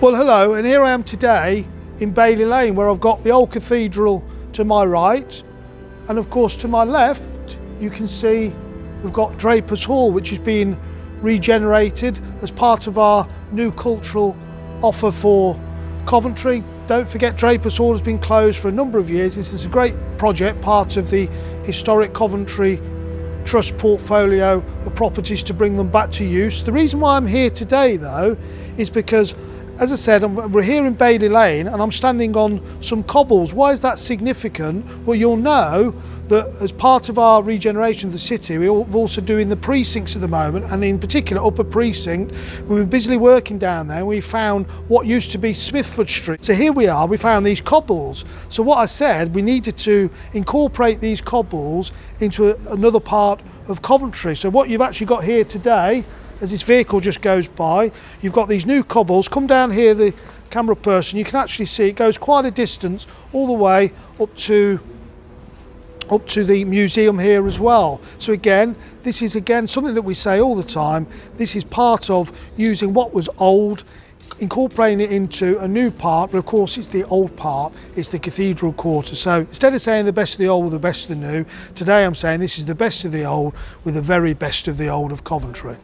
Well hello and here I am today in Bailey Lane where I've got the old cathedral to my right and of course to my left you can see we've got Drapers Hall which is being regenerated as part of our new cultural offer for Coventry. Don't forget Drapers Hall has been closed for a number of years. This is a great project, part of the historic Coventry Trust portfolio of properties to bring them back to use. The reason why I'm here today though is because as I said, we're here in Bailey Lane and I'm standing on some cobbles. Why is that significant? Well, you'll know that as part of our regeneration of the city, we're also doing the precincts at the moment, and in particular, Upper Precinct. We were busily working down there and we found what used to be Smithford Street. So here we are, we found these cobbles. So what I said, we needed to incorporate these cobbles into a, another part of Coventry. So what you've actually got here today as this vehicle just goes by. You've got these new cobbles. Come down here, the camera person, you can actually see it goes quite a distance all the way up to up to the museum here as well. So again, this is again something that we say all the time. This is part of using what was old incorporating it into a new part, but of course it's the old part, it's the cathedral quarter. So instead of saying the best of the old with the best of the new, today I'm saying this is the best of the old with the very best of the old of Coventry.